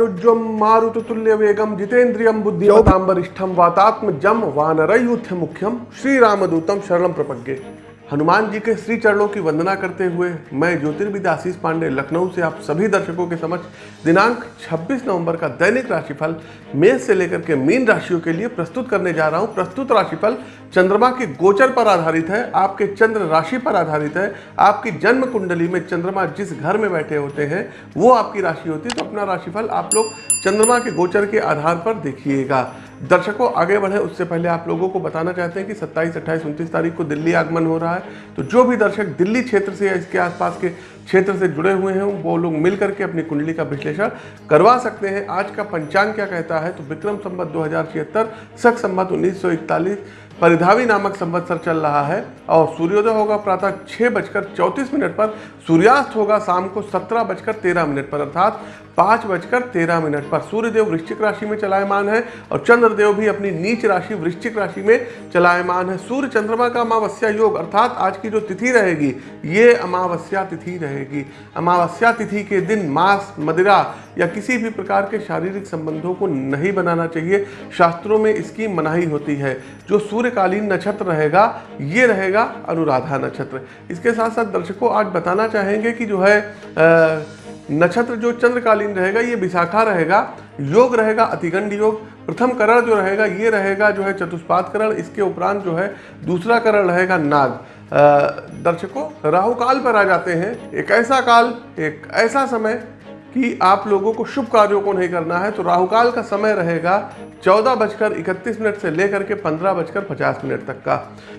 वातात्मनुज्वम मारुततुल्य वेगम जितेंद्रियम बुद्धिमतां वरिष्ठम वातात्मजम वानरयुथ मुख्यम श्री रामदूतम शरणम प्रपज्ञे हनुमान जी के श्री चरणों की वंदना करते हुए मैं ज्योतिर्विद आशीष पांडे, लखनऊ से आप सभी दर्शकों के समक्ष दिनांक 26 नवंबर का दैनिक राशिफल मेष से लेकर के मीन राशियों के लिए प्रस्तुत करने जा रहा हूँ। प्रस्तुत राशिफल चंद्रमा के गोचर पर आधारित है आपके चंद्र राशि पर आधारित है आपकी जन्म कुंडली में चंद्रमा जिस घर में बैठे होते हैं वो आपकी राशि होती है तो अपना राशिफल आप लोग चंद्रमा के गोचर के आधार पर देखिएगा। दर्शकों आगे बढ़े उससे पहले आप लोगों को बताना चाहते हैं कि 27, 28, 29 तारीख को दिल्ली आगमन हो रहा है तो जो भी दर्शक दिल्ली क्षेत्र से या इसके आसपास के क्षेत्र से जुड़े हुए हैं वो लोग मिल करके अपनी कुंडली का विश्लेषण करवा सकते हैं। आज का पंचांग क्या कहता है तो विक्रम संबत दो हज़ार छिहत्तर सख संबत उन्नीस परिधावी नामक संवत्सर चल रहा है और सूर्योदय होगा प्रातः छः बजकर चौंतीस मिनट पर, सूर्यास्त होगा शाम को सत्रह बजकर तेरह मिनट पर, अर्थात पाँच बजकर तेरह मिनट पर। सूर्यदेव वृश्चिक राशि में चलायमान है और चंद्रदेव भी अपनी नीच राशि, वृश्चिक राशि में चलायमान है। सूर्य चंद्रमा का अमावस्या योग, अर्थात आज की जो तिथि रहेगी, ये अमावस्या तिथि रहेगी। अमावस्या तिथि के दिन मांस, मदिरा या किसी भी प्रकार के शारीरिक संबंधों को नहीं बनाना चाहिए। शास्त्रों में इसकी मनाही होती है। जो सूर्यकालीन नक्षत्र रहेगा, ये रहेगा अनुराधा नक्षत्र। इसके साथ साथ दर्शकों आज बताना चाहेंगे कि जो है नक्षत्र जो चंद्रकालीन रहेगा, ये विशाखा रहेगा, योग रहेगा, अतिगंड योग, प्रथम करण जो रहेगा, ये रहेगा जो है चतुष्पाद करण, इसके उपरांत जो है दूसरा करण रहेगा नाग। दर्शकों, राहु काल पर आ जाते हैं, एक ऐसा काल, एक ऐसा समय कि आप लोगों को शुभ कार्यों को नहीं करना है तो राहुकाल का समय रहेगा चौदह बजकर इकतीस मिनट से लेकर के पंद्रह बजकर पचास मिनट तक का।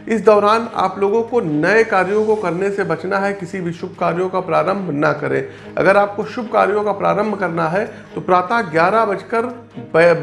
इस दौरान आप लोगों को नए कार्यों को करने से बचना है, किसी भी शुभ कार्यों का प्रारंभ ना करें। अगर आपको शुभ कार्यों का प्रारंभ करना है तो प्रातः ग्यारह बजकर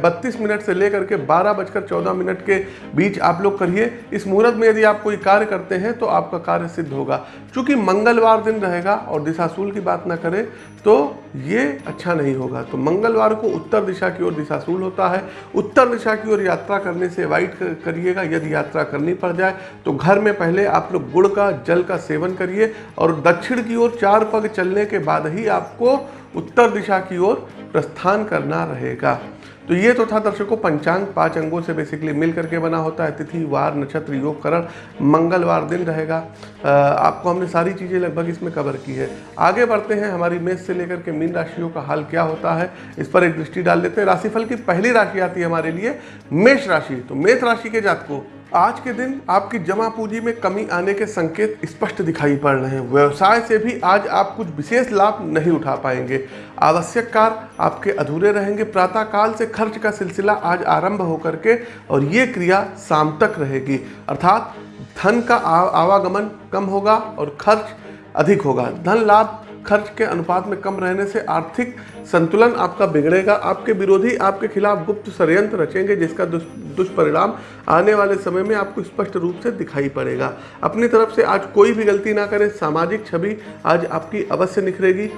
बत्तीस मिनट से लेकर के बारह बजकर चौदह मिनट के बीच आप लोग करिए। इस मुहूर्त में यदि आप कोई कार्य करते हैं तो आपका कार्य सिद्ध होगा। चूँकि मंगलवार दिन रहेगा और दिशाशूल की बात ना करें तो ये अच्छा नहीं होगा। तो मंगलवार को उत्तर दिशा की ओर दिशाशूल होता है। उत्तर दिशा की ओर यात्रा करने से अवॉइड करिएगा। यदि यात्रा करनी पड़ जाए तो घर में पहले आप लोग गुड़ का, जल का सेवन करिए और दक्षिण की ओर चार पग चलने के बाद ही आपको उत्तर दिशा की ओर प्रस्थान करना रहेगा। तो ये तो था दर्शकों, पंचांग पाँच अंगों से बेसिकली मिल करके बना होता है। तिथि, वार, नक्षत्र, योग, करण, मंगलवार दिन रहेगा। आपको हमने सारी चीज़ें लगभग इसमें कवर की है। आगे बढ़ते हैं हमारी मेष से लेकर के मीन राशियों का हाल क्या होता है, इस पर एक दृष्टि डाल लेते हैं। राशिफल की पहली राशि आती है हमारे लिए मेष राशि। तो मेष राशि के जात को आज के दिन आपकी जमा पूंजी में कमी आने के संकेत स्पष्ट दिखाई पड़ रहे हैं। व्यवसाय से भी आज आप कुछ विशेष लाभ नहीं उठा पाएँगे। आवश्यक कार्य आपके अधूरे रहेंगे। प्रातः काल से खर्च का सिलसिला आज आरंभ होकर के और ये क्रिया शाम तक रहेगी। अर्थात धन का आवागमन कम होगा और खर्च अधिक होगा। धन लाभ खर्च के अनुपात में कम रहने से आर्थिक संतुलन आपका बिगड़ेगा। आपके विरोधी आपके खिलाफ गुप्त षडयंत्र रचेंगे, जिसका दुष्परिणाम आने वाले समय में आपको स्पष्ट रूप से दिखाई पड़ेगा। अपनी तरफ़ से आज कोई भी गलती ना करें। सामाजिक छवि आज आपकी अवश्य निखरेगी।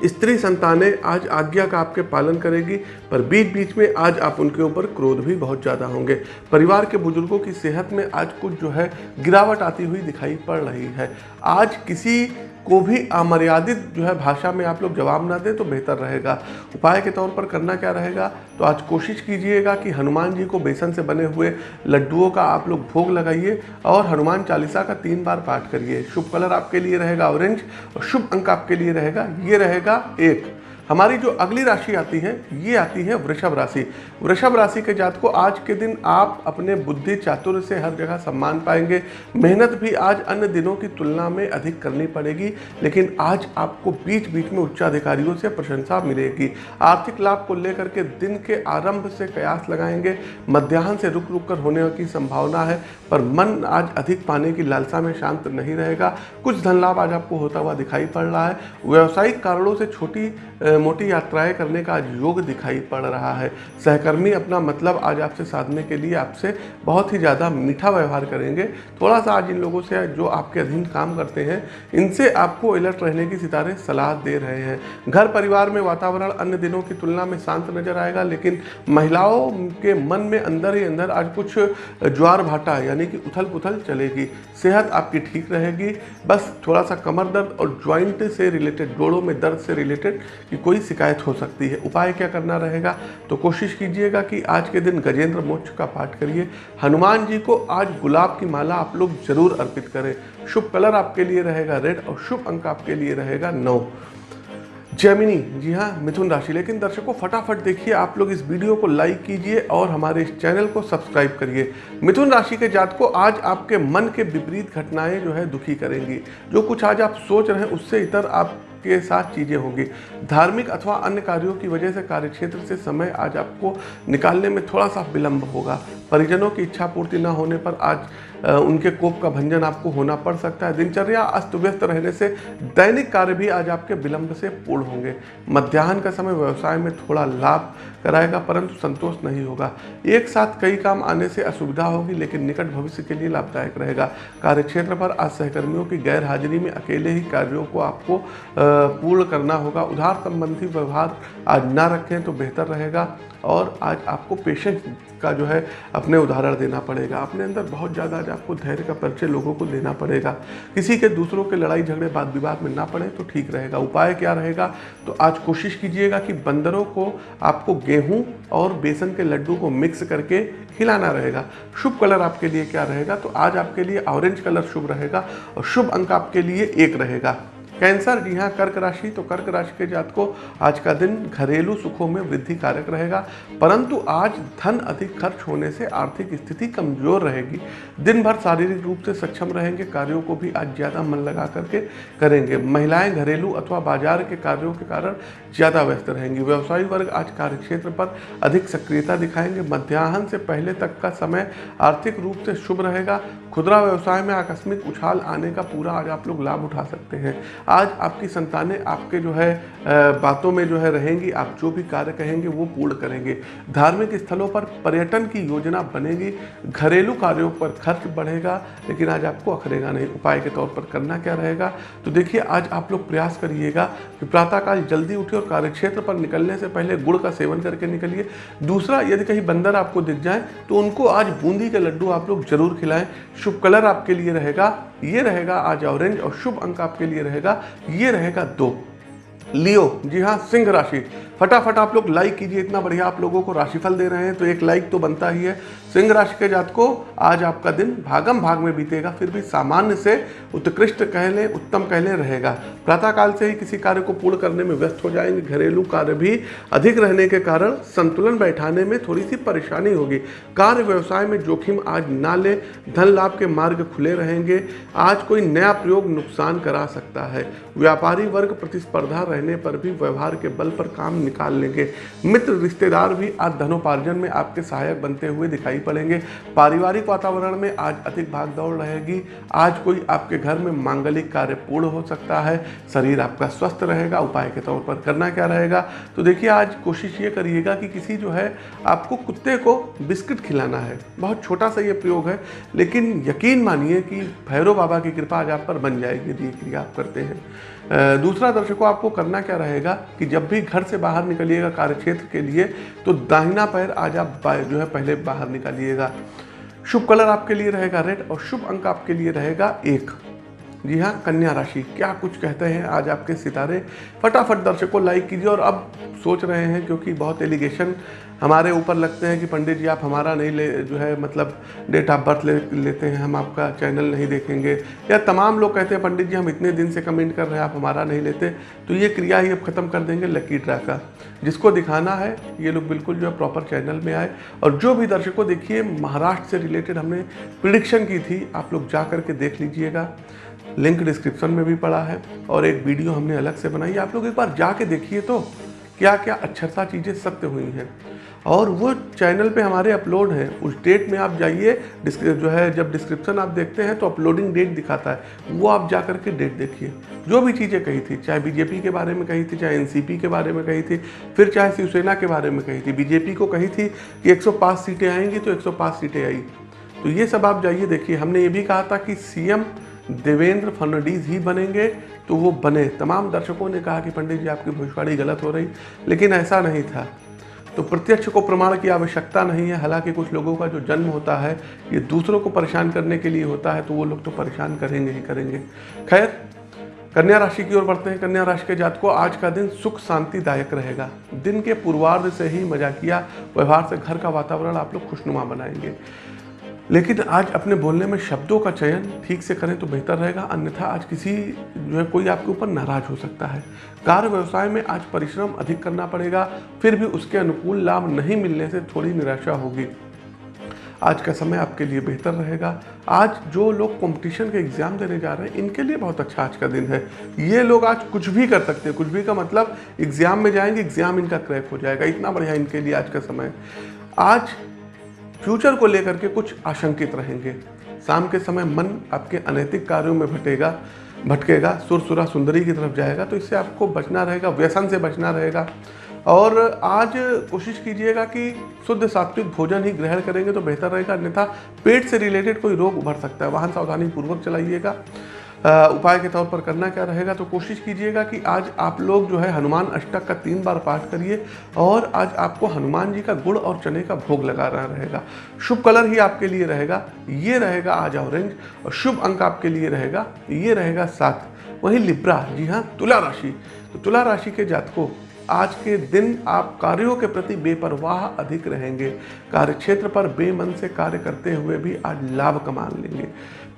स्त्री संतानें आज आज्ञा का आपके पालन करेगी, पर बीच बीच में आज आप उनके ऊपर क्रोध भी बहुत ज़्यादा होंगे। परिवार के बुज़ुर्गों की सेहत में आज कुछ जो है गिरावट आती हुई दिखाई पड़ रही है। आज किसी को भी अमर्यादित जो है भाषा में आप लोग जवाब ना दें तो बेहतर रहेगा। उपाय के तौर पर करना क्या रहेगा? तो आज कोशिश कीजिएगा कि हनुमान जी को बेसन से बने हुए लड्डुओं का आप लोग भोग लगाइए और हनुमान चालीसा का तीन बार पाठ करिए। शुभ कलर आपके लिए रहेगा ऑरेंज और शुभ अंक आपके लिए रहेगा। ये रहेगा एक। हमारी जो अगली राशि आती है, ये आती है वृषभ राशि। वृषभ राशि के जात को आज के दिन आप अपने बुद्धि चातुर्य से हर जगह सम्मान पाएँगे। मेहनत भी आज अन्य दिनों की तुलना में अधिक करनी पड़ेगी, लेकिन आज आपको बीच बीच में उच्चाधिकारियों से प्रशंसा मिलेगी। आर्थिक लाभ को लेकर के दिन के आरंभ से कयास लगाएँगे। मध्याह्न से रुक रुक कर होने की संभावना है, पर मन आज अधिक पाने की लालसा में शांत नहीं रहेगा। कुछ धन लाभ आज आपको होता हुआ दिखाई पड़ रहा है। व्यावसायिक कारणों से छोटी मोटी यात्राएँ करने का आज योग दिखाई पड़ रहा है। सहकर्मी अपना मतलब आज आपसे साधने के लिए आपसे बहुत ही ज़्यादा मीठा व्यवहार करेंगे। थोड़ा सा आज इन लोगों से जो आपके अधीन काम करते हैं, इनसे आपको अलर्ट रहने की सितारे सलाह दे रहे हैं। घर परिवार में वातावरण अन्य दिनों की तुलना में शांत नज़र आएगा, लेकिन महिलाओं के मन में अंदर ही अंदर आज कुछ ज्वार भाटा यानी कि उथल पुथल चलेगी। सेहत आपकी ठीक रहेगी। बस थोड़ा सा कमर दर्द और ज्वाइंट से रिलेटेड, जोड़ों में दर्द से रिलेटेड शिकायत हो सकती है। उपाय क्या करना रहेगा? तो कोशिश कीजिएगा कि आज के दिन गजेंद्र मोक्ष का पाठ करिए। हनुमान जी को आज गुलाब की माला आप लोग ज़रूर अर्पित करें। शुभ कलर आपके लिए रहेगा रेड और शुभ अंक आपके लिए रहेगा नौ। जैमिनी, जी हाँ मिथुन राशि। लेकिन दर्शकों, फटाफट देखिए, आप लोग इस वीडियो को लाइक कीजिए और हमारे इस चैनल को सब्सक्राइब करिए। मिथुन राशि के जात को आज आपके मन के विपरीत घटनाएँ जो है दुखी करेंगी। जो कुछ आज आप सोच रहे हैं, उससे इतर आप के साथ चीज़ें होगी। धार्मिक अथवा अन्य कार्यों की वजह से कार्यक्षेत्र से समय आज आपको निकालने में थोड़ा सा विलंब होगा। परिजनों की इच्छा पूर्ति न होने पर आज उनके कोप का भंजन आपको होना पड़ सकता है। दिनचर्या अस्त व्यस्त रहने से दैनिक कार्य भी आज आपके विलंब से पूर्ण होंगे। मध्याह्न का समय व्यवसाय में थोड़ा लाभ कराएगा, परंतु संतोष नहीं होगा। एक साथ कई काम आने से असुविधा होगी, लेकिन निकट भविष्य के लिए लाभदायक रहेगा। कार्यक्षेत्र पर आज सहकर्मियों की गैर हाजिरी में अकेले ही कार्यों को आपको पूर्ण करना होगा। उधार संबंधी व्यवहार आज ना रखें तो बेहतर रहेगा। और आज आपको पेशेंस का जो है अपने उदाहरण देना पड़ेगा। अपने अंदर बहुत ज़्यादा आज आपको धैर्य का परिचय लोगों को देना पड़ेगा। किसी के दूसरों के लड़ाई झगड़े बात विवाद में ना पड़े तो ठीक रहेगा। उपाय क्या रहेगा? तो आज कोशिश कीजिएगा कि बंदरों को आपको गेहूँ और बेसन के लड्डू को मिक्स करके खिलाना रहेगा। शुभ कलर आपके लिए क्या रहेगा? तो आज आपके लिए ऑरेंज कलर शुभ रहेगा और शुभ अंक आपके लिए एक रहेगा। कैंसर जी हाँ कर्क राशि तो कर्क राशि के जात को आज का दिन घरेलू सुखों में वृद्धि कारक रहेगा। परंतु आज धन अधिक खर्च होने से आर्थिक स्थिति कमज़ोर रहेगी। दिन भर शारीरिक रूप से सक्षम रहेंगे, कार्यों को भी आज ज़्यादा मन लगा करके करेंगे। महिलाएँ घरेलू अथवा बाज़ार के कार्यों के कारण ज़्यादा व्यस्त रहेंगी। व्यवसायी वर्ग आज कार्यक्षेत्र पर अधिक सक्रियता दिखाएँगे। मध्याह्न से पहले तक का समय आर्थिक रूप से शुभ रहेगा। खुदरा व्यवसाय में आकस्मिक उछाल आने का पूरा आज आप लोग लाभ उठा सकते हैं। आज आपकी संतानें आपके जो है बातों में जो है रहेंगी, आप जो भी कार्य कहेंगे वो पूर्ण करेंगे। धार्मिक स्थलों पर पर्यटन की योजना बनेगी, घरेलू कार्यों पर खर्च बढ़ेगा, लेकिन आज आपको अखरेगा नहीं, उपाय के तौर पर करना क्या रहेगा? तो देखिए, आज आप लोग प्रयास करिएगा कि प्रातःकाल जल्दी उठिए और कार्यक्षेत्र पर निकलने से पहले गुड़ का सेवन करके निकलिए। दूसरा, यदि कहीं बंदर आपको दिख जाए तो उनको आज बूंदी के लड्डू आप लोग ज़रूर खिलाएँ। शुभ कलर आपके लिए रहेगा ये रहेगा आज ऑरेंज और शुभ अंक आपके लिए रहेगा ये रहेगा दो। लियो। जी हाँ सिंह राशि। फटाफट आप लोग लाइक कीजिए, इतना बढ़िया आप लोगों को राशिफल दे रहे हैं तो एक लाइक तो बनता ही है। सिंह राशि के जात को आज आपका दिन भागम भाग में बीतेगा, फिर भी सामान्य से उत्कृष्ट कह लें उत्तम कह लें रहेगा। प्रातःकाल से ही किसी कार्य को पूर्ण करने में व्यस्त हो जाएँगे, घरेलू कार्य भी अधिक रहने के कारण संतुलन बैठाने में थोड़ी सी परेशानी होगी। कार्य व्यवसाय में जोखिम आज ना ले, धन लाभ के मार्ग खुले रहेंगे, आज कोई नया प्रयोग नुकसान करा सकता है। व्यापारी वर्ग प्रतिस्पर्धा रहने पर भी व्यवहार के बल पर काम निकाल लेंगे। मित्र, रिश्तेदार भी आज धनोपार्जन में आपके सहायक बनते हुए दिखाई पड़ेंगे। पारिवारिक वातावरण में आज अधिक भाग दौड़ रहेगी। आज कोई आपके घर में मांगलिक कार्य पूर्ण हो सकता है। शरीर आपका स्वस्थ रहेगा, उपाय के तौर पर करना क्या रहेगा? तो देखिए, आज कोशिश ये करिएगा कि किसी जो है, आपको कुत्ते को बिस्किट खिलाना है। बहुत छोटा सा ये प्रयोग है, लेकिन यकीन मानिए कि भैरव बाबा की कृपा आज आप पर बन जाएगी। यदि क्रिया आप करते हैं दूसरा दर्शकों, आपको करना क्या रहेगा कि जब भी घर से बाहर निकलिएगा कार्यक्षेत्र के लिए तो दाहिना पैर आज आप जो है पहले बाहर निकालिएगा। शुभ कलर आपके लिए रहेगा रेड और शुभ अंक आपके लिए रहेगा एक। जी हाँ कन्या राशि। क्या कुछ कहते हैं आज आपके सितारे? फटाफट दर्शकों लाइक कीजिए और अब सोच रहे हैं क्योंकि बहुत एलिगेशन हमारे ऊपर लगते हैं कि पंडित जी, आप हमारा नहीं ले, जो है मतलब डेट ऑफ़ बर्थ ले, लेते हैं, हम आपका चैनल नहीं देखेंगे। या तमाम लोग कहते हैं, पंडित जी, हम इतने दिन से कमेंट कर रहे हैं, आप हमारा नहीं लेते। तो ये क्रिया ही अब ख़त्म कर देंगे लकी ड्रा का। जिसको दिखाना है, ये लोग बिल्कुल जो है प्रॉपर चैनल में आए। और जो भी दर्शकों, देखिए, महाराष्ट्र से रिलेटेड हमने प्रिडिक्शन की थी, आप लोग जा करके देख लीजिएगा। लिंक डिस्क्रिप्शन में भी पड़ा है और एक वीडियो हमने अलग से बनाई है। आप लोग एक बार जाके देखिए तो क्या क्या अच्छरता चीज़ें सत्य हुई हैं। और वो चैनल पे हमारे अपलोड हैं। उस डेट में आप जाइए जो है, जब डिस्क्रिप्शन आप देखते हैं तो अपलोडिंग डेट दिखाता है। वो आप जा कर के डेट देखिए। जो भी चीज़ें कही थी, चाहे बीजेपी के बारे में कही थी, चाहे एनसीपी के बारे में कही थी, फिर चाहे शिवसेना के बारे में कही थी। बीजेपी को कही थी कि 105 सीटें आएँगी तो 105 सीटें आई। तो ये सब आप जाइए, देखिए। हमने ये भी कहा था कि सीएम देवेंद्र फडणवीस ही बनेंगे तो वो बने। तमाम दर्शकों ने कहा कि पंडित जी, आपकी भविष्यवाणी गलत हो रही। लेकिन ऐसा नहीं था। तो प्रत्यक्ष को प्रमाण की आवश्यकता नहीं है। हालाँकि कुछ लोगों का जो जन्म होता है, ये दूसरों को परेशान करने के लिए होता है तो वो लोग तो परेशान करेंगे ही करेंगे। खैर, कन्या राशि की ओर बढ़ते हैं। कन्या राशि के जात को आज का दिन सुख शांतिदायक रहेगा। दिन के पूर्वार्ध से ही मजाकिया व्यवहार से घर का वातावरण आप लोग खुशनुमा बनाएँगे। लेकिन आज अपने बोलने में शब्दों का चयन ठीक से करें तो बेहतर रहेगा, अन्यथा आज किसी, जो है, कोई आपके ऊपर नाराज़ हो सकता है। कार्य व्यवसाय में आज परिश्रम अधिक करना पड़ेगा, फिर भी उसके अनुकूल लाभ नहीं मिलने से थोड़ी निराशा होगी। आज का समय आपके लिए बेहतर रहेगा। आज जो लोग कंपटीशन के एग्ज़ाम देने जा रहे हैं, इनके लिए बहुत अच्छा आज का दिन है। ये लोग आज कुछ भी कर सकते हैं, कुछ भी का मतलब एग्ज़ाम में जाएँगे एग्ज़ाम इनका क्रैक हो जाएगा। इतना बढ़िया इनके लिए आज का समय। आज फ्यूचर को लेकर के कुछ आशंकित रहेंगे। शाम के समय मन आपके अनैतिक कार्यों में भटेगा, भटकेगा, सुरसुरा सुंदरी की तरफ़ जाएगा तो इससे आपको बचना रहेगा, व्यसन से बचना रहेगा। और आज कोशिश कीजिएगा कि शुद्ध सात्विक भोजन ही ग्रहण करेंगे तो बेहतर रहेगा, अन्यथा पेट से रिलेटेड कोई रोग उभर सकता है। वाहन सावधानी पूर्वक चलाइएगा। उपाय के तौर पर करना क्या रहेगा तो कोशिश कीजिएगा कि आज आप लोग जो है हनुमान अष्टक का तीन बार पाठ करिए और आज आपको हनुमान जी का गुड़ और चने का भोग लगाना रहेगा। शुभ कलर ही आपके लिए रहेगा, ये रहेगा आज ऑरेंज और शुभ अंक आपके लिए रहेगा, ये रहेगा सात। वही लिब्रा, जी हाँ तुला राशि। तो तुला राशि के जातकों आज के दिन आप कार्यों के प्रति बेपरवाह अधिक रहेंगे। कार्य क्षेत्र पर बेमन से कार्य करते हुए भी आज लाभ कमा लेंगे।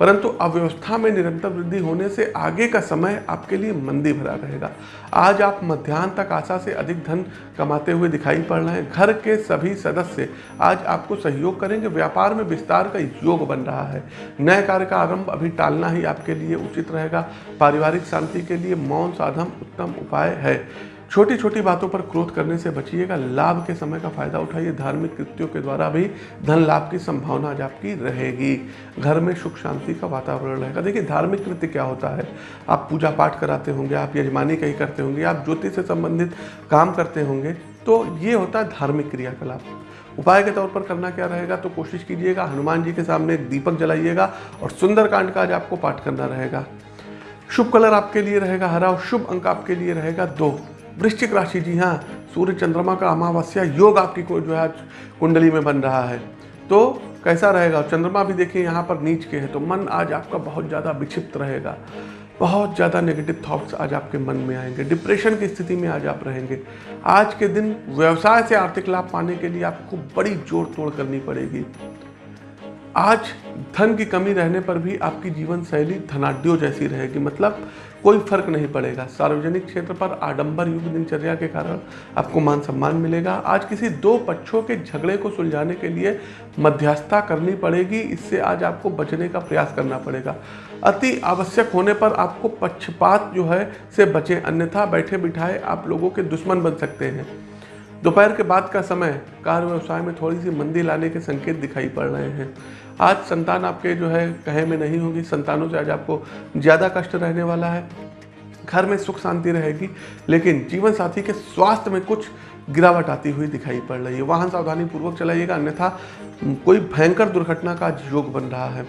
परंतु अव्यवस्था में निरंतर वृद्धि होने से आगे का समय आपके लिए मंदी भरा रहेगा। आज आप मध्यान्ह तक आशा से अधिक धन कमाते हुए दिखाई पड़ रहे हैं। घर के सभी सदस्य आज आपको सहयोग करेंगे। व्यापार में विस्तार का योग बन रहा है। नए कार्य का आरंभ अभी टालना ही आपके लिए उचित रहेगा। पारिवारिक शांति के लिए मौन साधन उत्तम उपाय है। छोटी छोटी बातों पर क्रोध करने से बचिएगा। लाभ के समय का फ़ायदा उठाइए। धार्मिक कृत्यों के द्वारा भी धन लाभ की संभावना आज आपकी रहेगी। घर में सुख शांति का वातावरण रहेगा। देखिए, धार्मिक कृत्य क्या होता है? आप पूजा पाठ कराते होंगे, आप यजमानी कहीं करते होंगे, आप ज्योतिष से संबंधित काम करते होंगे तो ये होता है धार्मिक क्रियाकलाप। उपाय के तौर पर करना क्या रहेगा? तो कोशिश कीजिएगा, हनुमान जी के सामने एक दीपक जलाइएगा और सुंदरकांड का आज आपको पाठ करना रहेगा। शुभ कलर आपके लिए रहेगा, हरा और शुभ अंक आपके लिए रहेगा दो। वृश्चिक राशि, जी हाँ सूर्य चंद्रमा का अमावस्या, योग आपकी को जो है कुंडली में बन रहा है। तो कैसा रहेगा? चंद्रमा भी देखिए यहाँ पर नीच के है तो मन आज आपका बहुत ज़्यादा विक्षिप्त रहेगा। बहुत ज़्यादा नेगेटिव थॉट्स आज आपके मन में आएँगे। डिप्रेशन की स्थिति में आज आप रहेंगे। आज के दिन व्यवसाय से आर्थिक लाभ पाने के लिए आपको बड़ी जोड़ तोड़ करनी पड़ेगी। आज धन की कमी रहने पर भी आपकी जीवन शैली धनाढ़ जैसी रहेगी। मतलब कोई फ़र्क नहीं पड़ेगा। सार्वजनिक क्षेत्र पर आडंबर युग दिनचर्या के कारण आपको मान सम्मान मिलेगा। आज किसी दो पक्षों के झगड़े को सुलझाने के लिए मध्यस्थता करनी पड़ेगी। इससे आज आपको बचने का प्रयास करना पड़ेगा। अति आवश्यक होने पर आपको पक्षपात जो है से बचें। अन्यथा बैठे बिठाए आप लोगों के दुश्मन बन सकते हैं। दोपहर के बाद का समय। कार्य व्यवसाय में थोड़ी सी मंदी लाने के संकेत दिखाई पड़ रहे हैं। आज संतान आपके जो है कहे में नहीं होगी। संतानों से आज आपको ज़्यादा कष्ट रहने वाला है। घर में सुख शांति रहेगी, लेकिन जीवन साथी के स्वास्थ्य में कुछ गिरावट आती हुई दिखाई पड़ रही है। वाहन सावधानी पूर्वक चलाइएगा, अन्यथा कोई भयंकर दुर्घटना का योग बन रहा है।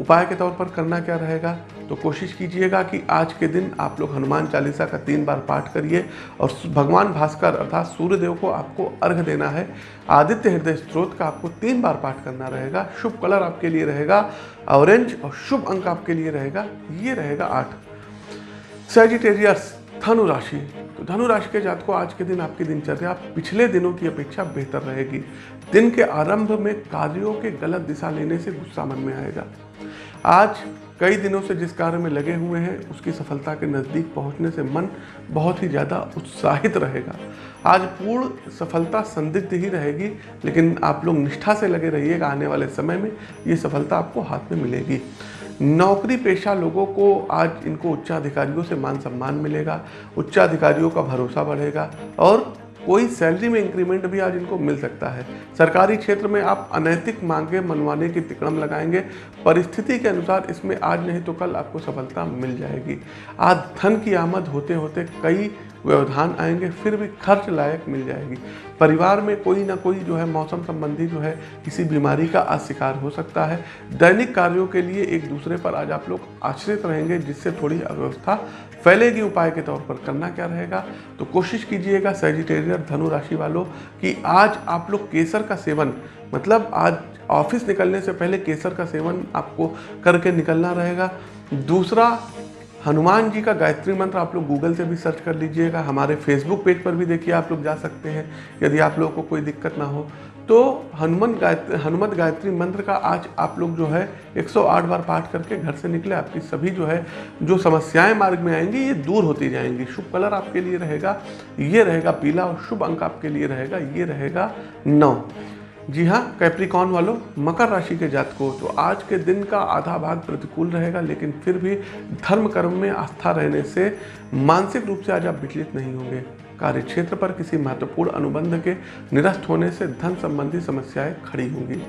उपाय के तौर पर करना क्या रहेगा? तो कोशिश कीजिएगा कि आज के दिन आप लोग हनुमान चालीसा का तीन बार पाठ करिए और भगवान भास्कर अर्थात सूर्यदेव को आपको अर्घ देना है। आदित्य हृदय स्त्रोत का आपको तीन बार पाठ करना रहेगा। शुभ कलर आपके लिए रहेगा, ऑरेंज और शुभ अंक आपके लिए रहेगा, ये रहेगा आठ। सेजिटेरियस धनु राशि तो धनु राशि के जात को आज के दिन, आपकी दिनचर्या पिछले दिनों की अपेक्षा बेहतर रहेगी। दिन के आरंभ में कार्यों के गलत दिशा लेने से गुस्सा मन में आएगा। आज कई दिनों से जिस कार्य में लगे हुए हैं, उसकी सफलता के नज़दीक पहुँचने से मन बहुत ही ज़्यादा उत्साहित रहेगा। आज पूर्ण सफलता संदिग्ध ही रहेगी, लेकिन आप लोग निष्ठा से लगे रहिएगा आने वाले समय में, ये सफलता आपको हाथ में मिलेगी। नौकरी पेशा लोगों को आज इनको उच्चाधिकारियों से मान सम्मान मिलेगा, उच्चाधिकारियों का भरोसा बढ़ेगा और कोई सैलरी में इंक्रीमेंट भी आज इनको मिल सकता है। सरकारी क्षेत्र में आप अनैतिक मांगे मनवाने की तिकड़म लगाएँगे, परिस्थिति के अनुसार इसमें आज नहीं तो कल आपको सफलता मिल जाएगी। आज धन की आमद होते होते कई व्यवधान आएँगे, फिर भी खर्च लायक मिल जाएगी। परिवार में कोई ना कोई जो है मौसम संबंधी जो है किसी बीमारी का आज शिकार हो सकता है। दैनिक कार्यों के लिए एक दूसरे पर आज आप लोग आश्रित रहेंगे, जिससे थोड़ी अव्यवस्था फैलेगी। उपाय के तौर पर करना क्या रहेगा? तो कोशिश कीजिएगा सेजिटेरियर धनु राशि वालों कि आज आप लोग केसर का सेवन मतलब आज ऑफ़िस निकलने से पहले केसर का सेवन आपको करके निकलना रहेगा। दूसरा हनुमान जी का गायत्री मंत्र आप लोग गूगल से भी सर्च कर लीजिएगा, हमारे फेसबुक पेज पर भी देखिए आप लोग जा सकते हैं, यदि आप लोगों को कोई दिक्कत ना हो। तो हनुमान गायत्री, हनुमत गायत्री मंत्र का आज आप लोग जो है 108 बार पाठ करके घर से निकले, आपकी सभी जो है, जो समस्याएँ मार्ग में आएँगी, ये दूर होती जाएँगी। शुभ कलर आपके लिए रहेगा, ये रहेगा पीला और शुभ अंक आपके लिए रहेगा, ये रहेगा नौ। जी हाँ कैप्रिकॉन वालों, मकर राशि के जातकों तो आज के दिन का आधा भाग प्रतिकूल रहेगा, लेकिन फिर भी धर्म कर्म में आस्था रहने से मानसिक रूप से आज आप विचलित नहीं होंगे। कार्य क्षेत्र पर किसी महत्वपूर्ण अनुबंध के निरस्त होने से धन संबंधी समस्याएँ खड़ी होंगी।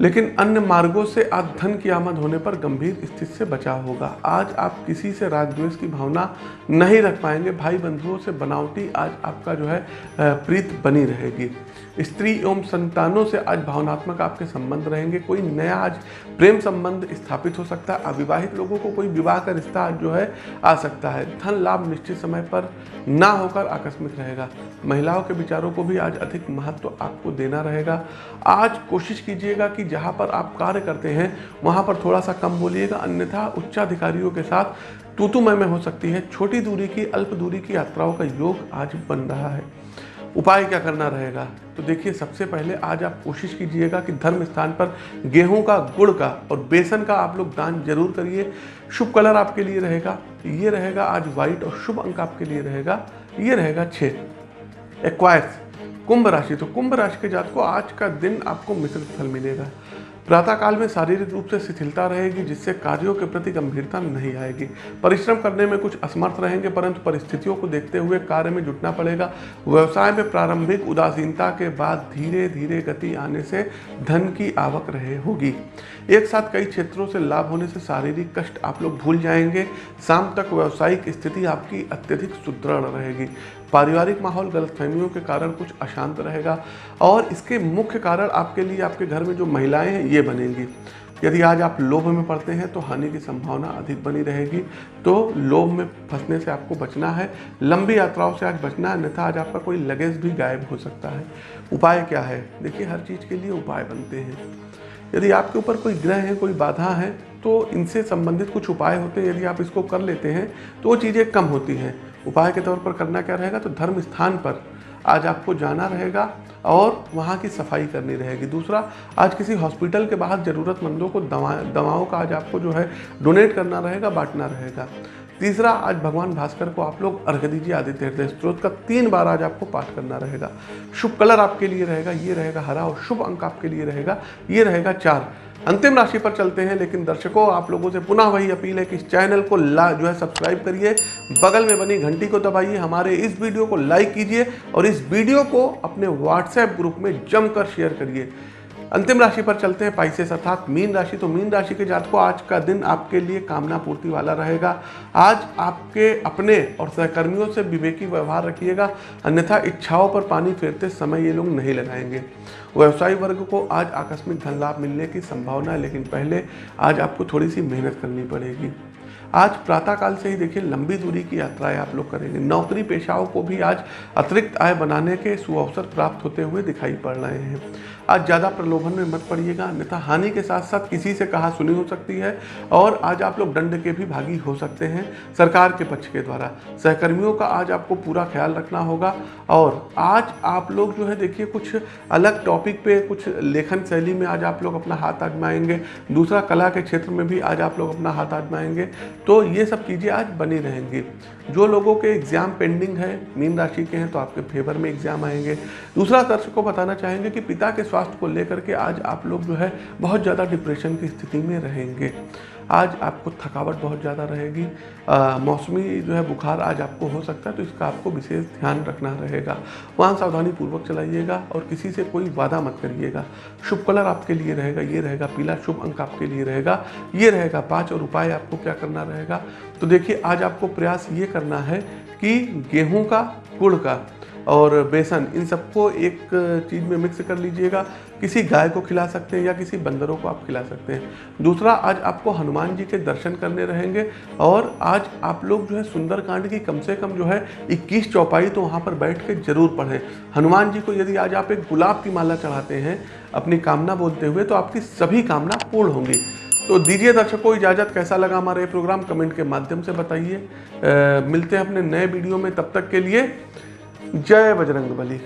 लेकिन अन्य मार्गों से आज धन की आमद होने पर गंभीर स्थिति से बचाव होगा। आज आप किसी से राजद्वेष की भावना नहीं रख पाएँगे। भाई बंधुओं से बनावटी आज आपका जो है प्रीत बनी रहेगी। स्त्री एवं संतानों से आज भावनात्मक आपके संबंध रहेंगे। कोई नया आज प्रेम संबंध स्थापित हो सकता है। अविवाहित लोगों को कोई विवाह का रिश्ता आज जो है, आ सकता है। धन लाभ निश्चित समय पर ना होकर आकस्मिक रहेगा। महिलाओं के विचारों को भी आज अधिक महत्व तो आपको देना रहेगा। आज कोशिश कीजिएगा कि जहाँ पर आप कार्य करते हैं, वहाँ पर थोड़ा सा कम बोलिएगा, अन्यथा उच्चाधिकारियों के साथ तूतुमय में हो सकती है। छोटी दूरी की, अल्प दूरी की यात्राओं का योग आज बन रहा है। उपाय क्या करना रहेगा? तो देखिए, सबसे पहले आज आप कोशिश कीजिएगा कि धर्म स्थान पर गेहूँ का, गुड़ का और बेसन का आप लोग दान ज़रूर करिए। शुभ कलर आपके लिए रहेगा। ये रहेगा आज व्हाइट और शुभ अंक आपके लिए रहेगा। ये रहेगा छः एक्वायर्स। कुंभ राशि तो कुंभ राशि के जात को आज का दिन आपको मिश्रित फल मिलेगा। प्रातःकाल में शारीरिक रूप से शिथिलता रहेगी, जिससे कार्यों के प्रति गंभीरता नहीं आएगी। परिश्रम करने में कुछ असमर्थ रहेंगे, परंतु परिस्थितियों को देखते हुए कार्य में जुटना पड़ेगा। व्यवसाय में प्रारंभिक उदासीनता के बाद धीरे धीरे गति आने से धन की आवक रहे होगी। एक साथ कई क्षेत्रों से लाभ होने से शारीरिक कष्ट आप लोग भूल जाएँगे। शाम तक व्यावसायिक स्थिति आपकी अत्यधिक सुदृढ़ रहेगी। पारिवारिक माहौल गलतफहमियों के कारण कुछ अशांत रहेगा और इसके मुख्य कारण आपके लिए आपके घर में जो महिलाएँ हैं, ये बनेंगी। यदि आज आप लोभ में पड़ते हैं तो हानि की संभावना अधिक बनी रहेगी। तो लोभ में फंसने से आपको बचना है। लंबी यात्राओं से आज बचना है, अन्यथा आज आपका कोई लगेज भी गायब हो सकता है। उपाय क्या है? देखिए, हर चीज़ के लिए उपाय बनते हैं। यदि आपके ऊपर कोई ग्रह है, कोई बाधा है तो इनसे संबंधित कुछ उपाय होते हैं। यदि आप इसको कर लेते हैं तो वो चीज़ें कम होती हैं। उपाय के तौर पर करना क्या रहेगा? तो धर्म स्थान पर। आज आपको जाना रहेगा और वहाँ की सफ़ाई करनी रहेगी। दूसरा, आज किसी हॉस्पिटल के बाहर ज़रूरतमंदों को दवा, दवाओं का आज आपको जो है डोनेट करना रहेगा, बांटना रहेगा। तीसरा, आज भगवान भास्कर को आप लोग अर्घ दीजिए, आदित्य हृदय स्त्रोत का तीन बार आज आपको पाठ करना रहेगा। शुभ कलर आपके लिए रहेगा, ये रहेगा हरा और शुभ अंक आपके लिए रहेगा, ये रहेगा चार। अंतिम राशि पर चलते हैं, लेकिन दर्शकों, आप लोगों से पुनः वही अपील है कि इस चैनल को ला, जो है सब्सक्राइब करिए, बगल में बनी घंटी को दबाइए, हमारे इस वीडियो को लाइक कीजिए और इस वीडियो को अपने व्हाट्सएप ग्रुप में जमकर शेयर करिए। अंतिम राशि पर चलते हैं पाइसेस अर्थात मीन राशि। तो मीन राशि के जात को आज का दिन आपके लिए कामना पूर्ति वाला रहेगा। आज आपके अपने और सहकर्मियों से विवेकी व्यवहार रखिएगा। अन्यथा इच्छाओं पर पानी फेरते समय ये लोग नहीं लगाएँगे। व्यवसायी वर्ग को आज आकस्मिक धन लाभ मिलने की संभावना है, लेकिन पहले आज आपको थोड़ी सी मेहनत करनी पड़ेगी। आज प्रातःकाल से ही देखिए, लंबी दूरी की यात्राएँ आप लोग करेंगे। नौकरी पेशाओं को भी आज अतिरिक्त आय बनाने के सुअवसर प्राप्त होते हुए दिखाई पड़ रहे हैं। आज ज़्यादा प्रलोभन में मत पड़िएगा, अन्यथा हानि के साथ साथ किसी से कहा सुनी हो सकती है और आज आप लोग दंड के भी भागी हो सकते हैं सरकार के पक्ष के द्वारा। सहकर्मियों का आज आपको पूरा ख्याल रखना होगा और आज आप लोग जो है देखिए कुछ अलग टॉपिक पे कुछ लेखन शैली में आज आप लोग अपना हाथ आजमाएँगे, दूसरा कला के क्षेत्र में भी आज आप लोग अपना हाथ आजमाएँगे। तो ये सब चीज़ें आज बनी रहेंगी। जो लोगों के एग्ज़ाम पेंडिंग है, मीन राशि के हैं तो आपके फेवर में एग्ज़ाम आएँगे। दूसरा दर्शक को बताना चाहेंगे कि पिता के स्वास्थ्य को लेकर के आज आप लोग जो है बहुत ज़्यादा डिप्रेशन की स्थिति में रहेंगे। आज आपको थकावट बहुत ज़्यादा रहेगी। मौसमी जो है बुखार आज आपको हो सकता है तो इसका आपको विशेष ध्यान रखना रहेगा। वहाँ सावधानी पूर्वक चलाइएगा और किसी से कोई वादा मत करिएगा। शुभ कलर आपके लिए रहेगा, ये रहेगा पीला, शुभ अंक आपके लिए रहेगा, ये रहेगा पाँच और उपाय आपको क्या करना रहेगा? तो देखिए, आज आपको प्रयास ये करना है कि गेहूँ का, गुड़ का और बेसन, इन सबको एक चीज़ में मिक्स कर लीजिएगा। किसी गाय को खिला सकते हैं या किसी बंदरों को आप खिला सकते हैं। दूसरा, आज आपको हनुमान जी के दर्शन करने रहेंगे और आज आप लोग जो है सुंदरकांड की कम से कम जो है 21 चौपाई तो वहाँ पर बैठ के ज़रूर पढ़ें। हनुमान जी को यदि आज आप एक गुलाब की माला चढ़ाते हैं अपनी कामना बोलते हुए तो आपकी सभी कामना पूर्ण होंगी। तो दीजिए दर्शकों, इजाज़त कैसा लगा हमारा ये प्रोग्राम? कमेंट के माध्यम से बताइए। मिलते हैं अपने नए वीडियो में, तब तक के लिए जय बजरंग बली।